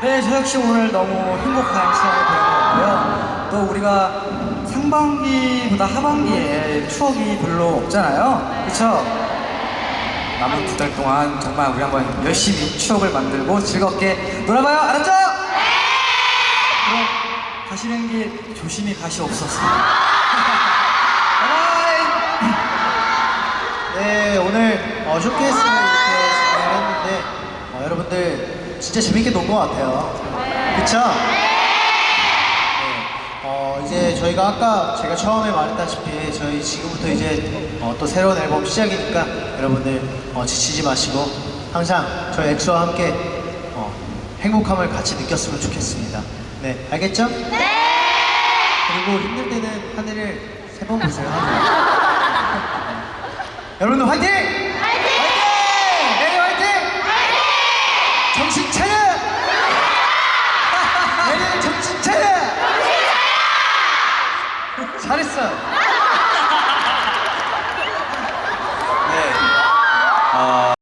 네, 저 역시 오늘 너무 행복한 시간이 같고요. 또 우리가 상반기보다 하반기에 추억이 별로 없잖아요. 그쵸? 남은 두 달 동안 정말 우리 한번 열심히 추억을 만들고 즐겁게 놀아봐요. 알았죠? 그럼 가시는 길 조심히 가시옵소서. 바이바이! 네, 오늘 어, 쇼케이스를 이렇게 진행을 했는데 어, 여러분들 진짜 재밌게 논 것 같아요. 그쵸? 네. 어, 이제 저희가 아까 제가 처음에 말했다시피 저희 지금부터 이제 어, 또 새로운 앨범 시작이니까 여러분들 어, 지치지 마시고 항상 저희 엑소와 함께 어, 행복함을 같이 느꼈으면 좋겠습니다. 네, 알겠죠? 네! 그리고 힘들 때는 하늘을 세 번 보세요. 여러분들 화이팅! 화이팅! 내일 화이팅! 정신 차려! 내일 정신 차려! 잘했어.